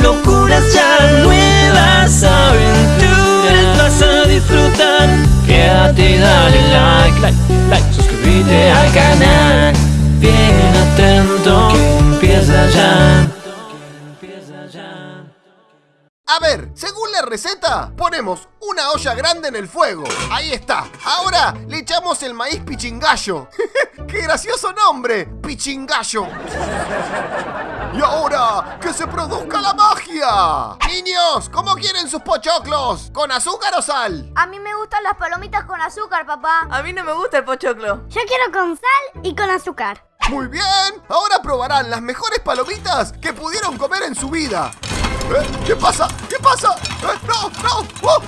locuras ya, nuevas aventuras vas a disfrutar. Quédate y dale like, like, like, suscríbete al canal. Bien atento, que empieza ya. A ver, según la receta, ponemos una olla grande en el fuego. Ahí está. Ahora le echamos el maíz pichingallo. ¡Qué gracioso nombre! Pichingallo. Y ahora, que se produzca la magia. Niños, ¿cómo quieren sus pochoclos? ¿Con azúcar o sal? A mí me gustan las palomitas con azúcar, papá. A mí no me gusta el pochoclo. Yo quiero con sal y con azúcar. Muy bien, ahora probarán las mejores palomitas que pudieron comer en su vida. ¿Eh? ¿Qué pasa? ¿Qué pasa? ¿Eh? ¡No! ¡No! ¡Oh!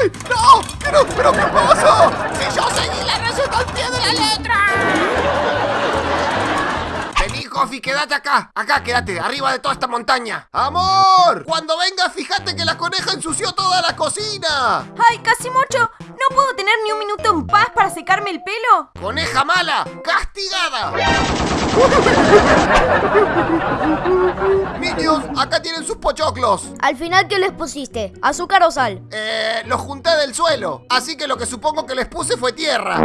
¡Ay! ¡No! ¿Qué no? ¿Pero qué pasó? ¡Si yo seguí la receta al pie de la letra! Coffee, quédate acá. Acá, quédate, arriba de toda esta montaña. ¡Amor! Cuando vengas, fíjate que la coneja ensució toda la cocina. ¡Ay, casi mucho! ¿No puedo tener ni un minuto en paz para secarme el pelo? ¡Coneja mala! ¡Castigada! Niños, acá tienen sus pochoclos. Al final, ¿qué les pusiste? ¿Azúcar o sal? Eh, los junté del suelo, así que lo que supongo que les puse fue tierra.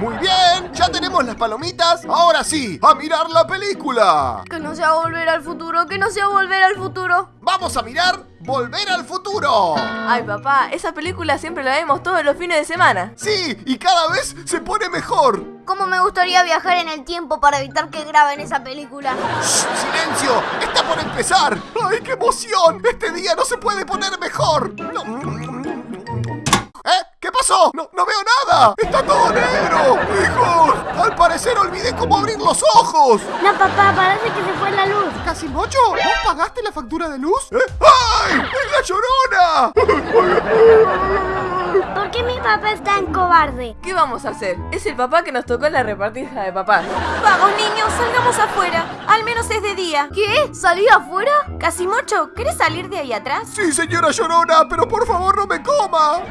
Muy bien, ya tenemos las palomitas. Ahora sí, a mirar la película. Que no sea volver al futuro, que no sea volver al futuro. Vamos a mirar Volver al futuro. Ay, papá, esa película siempre la vemos todos los fines de semana. Sí, y cada vez se pone mejor. ¿Cómo me gustaría viajar en el tiempo para evitar que graben esa película? Shh, ¡Silencio! ¡Está por empezar! ¡Ay, qué emoción! Este día no se puede poner mejor. ¿Eh? ¿Qué pasó? No, no veo nada. Está todo negro. Hijos, al parecer olvidé cómo abrir los ojos. No, papá, parece que se fue la luz. ¿Casi mocho? ¿Vos pagaste la factura de luz? ¿Eh? ¡Ay! ¡Es la llorona! ¿Por qué mi papá es tan cobarde? ¿Qué vamos a hacer? Es el papá que nos tocó en la repartija de papá. Vamos, niños, salgamos afuera. Al menos es de día. ¿Qué? ¿Salí afuera? Casi mocho, ¿querés salir de ahí atrás? Sí, señora llorona, pero por favor no me coma.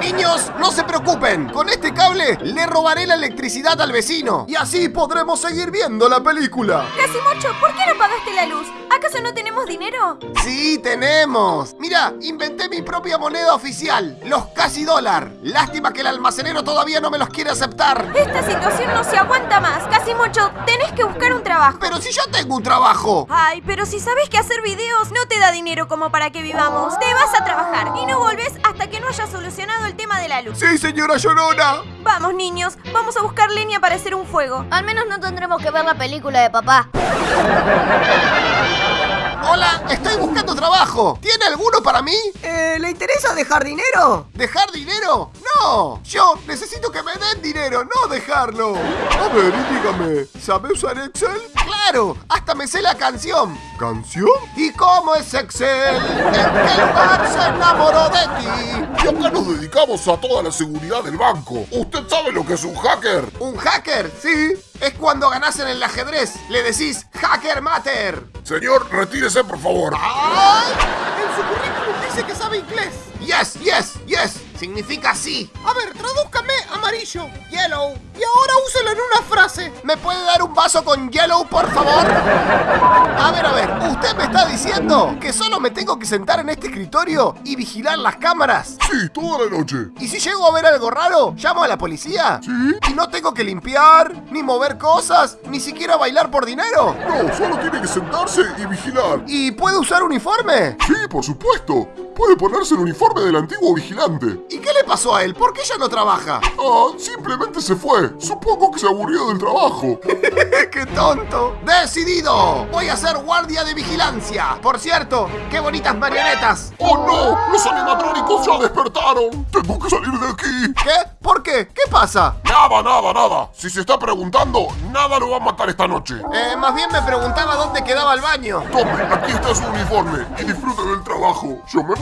Niños, no se preocupen. Con este cable le robaré la electricidad al vecino. Y así podremos seguir viendo la película. Casi mocho, ¿por qué no pagaste la luz? ¿Acaso no tenemos dinero? Sí, tenemos. Mira, inventé mi propia moneda oficial, los casi dólar. Lástima que el almacenero todavía no me los quiere aceptar. Esta situación no se aguanta más. Casi mucho, tenés que buscar un trabajo. Pero si yo tengo un trabajo. Ay, pero si sabes que hacer videos no te da dinero como para que vivamos. Te vas a trabajar y no volvés hasta que no hayas solucionado el tema de la luz. Sí, señora Llorona. Vamos, niños, vamos a buscar leña para hacer un fuego. Al menos no tendremos que ver la película de papá. Hola, estoy buscando trabajo. ¿Tiene alguno para mí? Eh, ¿Le interesa dejar dinero? ¿Dejar dinero? No, yo necesito que me den dinero, no dejarlo. A ver, y dígame, ¿sabe usar Excel? Claro, hasta me sé la canción. ¿Canción? ¿Y cómo es Excel? ¿En qué lugar se enamoró de ti? Y acá nos dedicamos a toda la seguridad del banco. ¿Usted sabe lo que es un hacker? ¿Un hacker? Sí. Es cuando ganás en el ajedrez. Le decís Hacker Matter. Señor, retírese, por favor. ¡Ay! En su currículum dice que sabe inglés. Yes, yes, yes. Significa sí. A ver, tradúzcame amarillo. Yellow. Y ahora úselo en una frase. ¿Me puede dar un vaso con yellow, por favor? A ver, a ver. ¿Usted me está diciendo que solo me tengo que sentar en este escritorio y vigilar las cámaras? Sí, toda la noche. ¿Y si llego a ver algo raro, llamo a la policía? Sí. ¿Y no tengo que limpiar, ni mover cosas, ni siquiera bailar por dinero? No, solo tiene que sentarse y vigilar. ¿Y puede usar uniforme? Sí, por supuesto. Puede ponerse el uniforme del antiguo vigilante. ¿Y qué le pasó a él? ¿Por qué ya no trabaja? Ah, simplemente se fue. Supongo que se aburrió del trabajo. ¡Qué tonto! ¡Decidido! Voy a ser guardia de vigilancia. Por cierto, qué bonitas marionetas. ¡Oh no! ¡Los animatrónicos ya despertaron! ¡Tengo que salir de aquí! ¿Qué? ¿Por qué? ¿Qué pasa? Nada, nada, nada. Si se está preguntando, nada lo va a matar esta noche. Eh, más bien me preguntaba dónde quedaba el baño. Tome, aquí está su uniforme y disfrute del trabajo. Yo me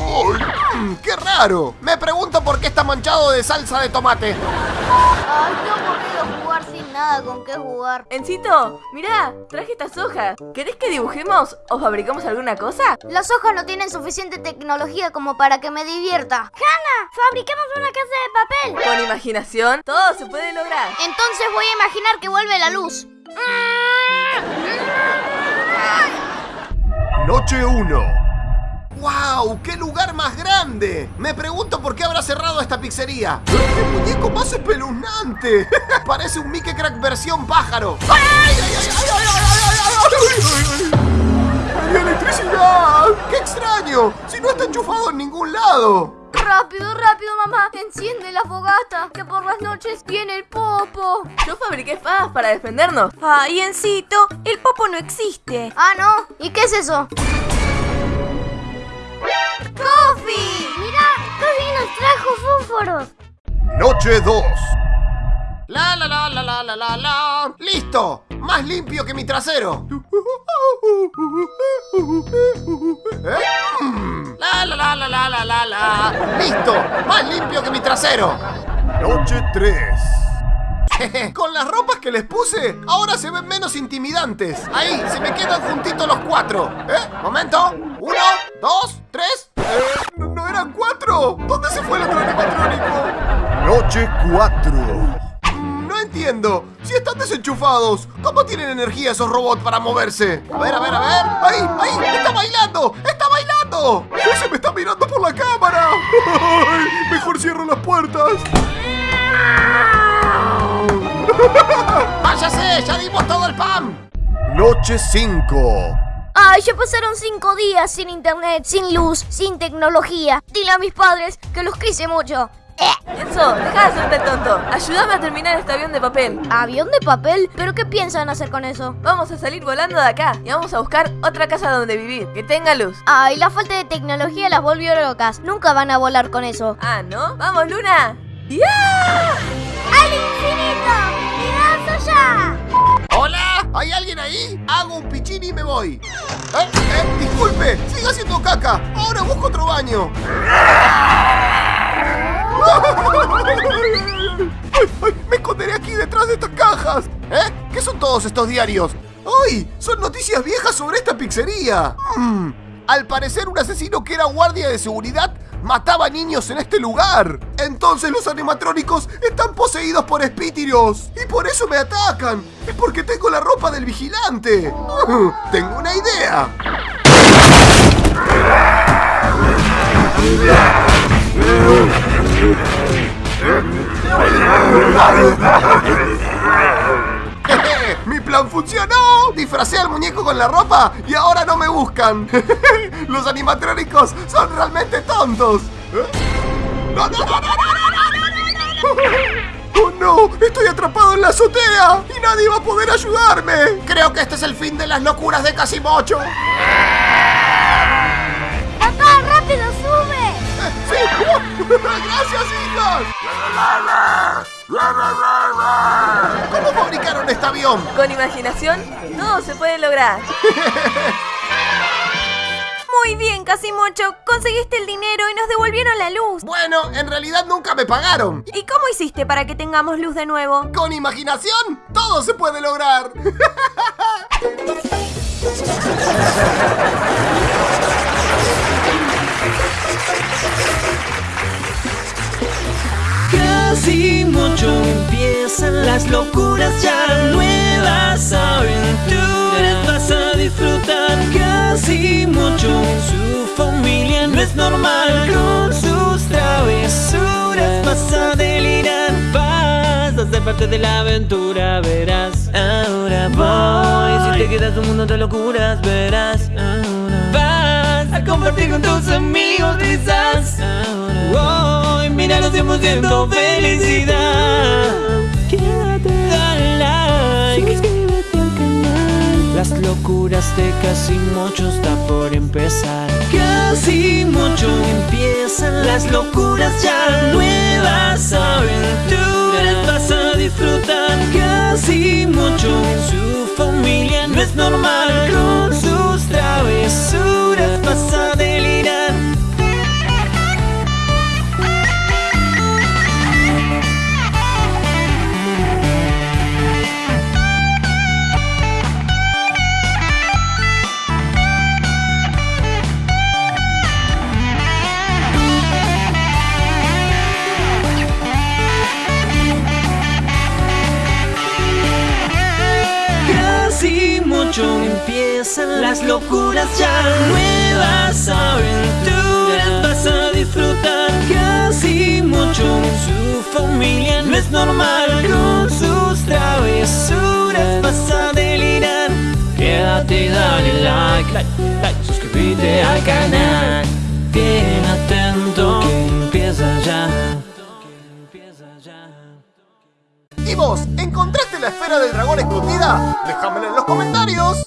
¡Qué raro! Me pregunto por qué está manchado de salsa de tomate. Ay, qué aburrido jugar sin nada con qué jugar. Encito, mirá, traje estas hojas. ¿Querés que dibujemos o fabricamos alguna cosa? Las hojas no tienen suficiente tecnología como para que me divierta. ¡Hannah! ¡Fabriquemos una casa de papel! Con imaginación, todo se puede lograr. Entonces voy a imaginar que vuelve la luz. Noche 1. ¡Wow! ¡Qué lugar más grande! Me pregunto por qué habrá cerrado esta pizzería. ¡Qué muñeco más espeluznante! Parece un Mickey Crack versión pájaro. ¡Ay, electricidad! ¡Qué extraño! Si no está enchufado en ningún lado. Rápido, rápido, mamá. Enciende la fogata, que por las noches viene el popo. Yo fabriqué espadas para defendernos. Ay, Encito, el popo no existe. Ah, ¿no? ¿Y qué es eso? Noche 2. La la la la la la la la. ¡Listo! Más limpio que mi trasero. ¿Eh? Mm. La la la la la la la la. ¡Listo! Más limpio que mi trasero. Noche 3. Con las ropas que les puse, ahora se ven menos intimidantes. Ahí, se me quedan juntitos los cuatro. ¿Eh? Momento. Uno, dos, tres. Eh, ¿no, no eran cuatro? ¿Dónde se fue el otro animatrónico? Noche 4. No entiendo. Si están desenchufados, ¿cómo tienen energía esos robots para moverse? A ver, a ver, a ver. ¡Ahí, ahí! ¡Está bailando! ¡Está bailando! ¡Ese me está mirando por la cámara! ¡Ay! Mejor cierro las puertas. ¡Váyase! ¡Ya dimos todo el pan! Noche 5. Ay, ya pasaron cinco días sin internet, sin luz, sin tecnología. Dile a mis padres que los quise mucho. Enzo, deja de hacerte tonto. Ayúdame a terminar este avión de papel. ¿Avión de papel? ¿Pero qué piensan hacer con eso? Vamos a salir volando de acá y vamos a buscar otra casa donde vivir, que tenga luz. Ay, la falta de tecnología las volvió locas. Nunca van a volar con eso. Ah, ¿no? ¡Vamos, Luna! ¡Ya! ¡Al infinito! ¡Y más allá! ¿Hola? ¿Hay alguien ahí? Hago un pichín y me voy. ¿Eh? ¿Eh? Disculpe, siga haciendo caca. Ahora busco otro baño. ¡Ay, ay! Me esconderé aquí detrás de estas cajas. ¿Eh? ¿Qué son todos estos diarios? ¡Ay! Son noticias viejas sobre esta pizzería. Mm, Al parecer un asesino que era guardia de seguridad mataba niños en este lugar. Entonces los animatrónicos están poseídos por espíritus. Y por eso me atacan. Es porque tengo la ropa del vigilante. Tengo una idea. ¡Mi plan funcionó! Disfracé al muñeco con la ropa y ahora no me buscan. Los animatrónicos son realmente tontos. ¡Oh no! ¡Estoy atrapado en la azotea! ¡Y nadie va a poder ayudarme! Creo que este es el fin de las locuras de Casimocho. ¡Papá, rápido, sube! Eh, ¡Sí! Uh, ¡Gracias, hijos! ¿Cómo fabricaron este avión? Con imaginación, todo se puede lograr. Muy bien, Casimocho. Conseguiste el dinero y nos devolvieron la luz. Bueno, en realidad nunca me pagaron. ¿Y cómo hiciste para que tengamos luz de nuevo? Con imaginación, todo se puede lograr. locuras ya nuevas aventuras. Vas a disfrutar casi mucho. Su familia no es normal con sus travesuras. Vas a delirar vas a ser parte de la aventura verás. Ahora voy. Si te quedas un mundo de locuras verás. Ahora vas a compartir con tus amigos risas. Ahora hoy míranos 100% felicidad casi mucho está por empezar. Casi mucho empiezan las locuras ya nuevas aventuras vas a disfrutar. Casi mucho su familia no es normal empiezan las locuras ya Nuevas aventuras vas a disfrutar Casi mucho. Su familia no es normal Con sus travesuras vas a delirar. Quédate, dale like, like, like Suscríbete al canal. Bien atento que empieza ya. Y vos, encontrás la esfera del dragón escondida? Déjamela en los comentarios.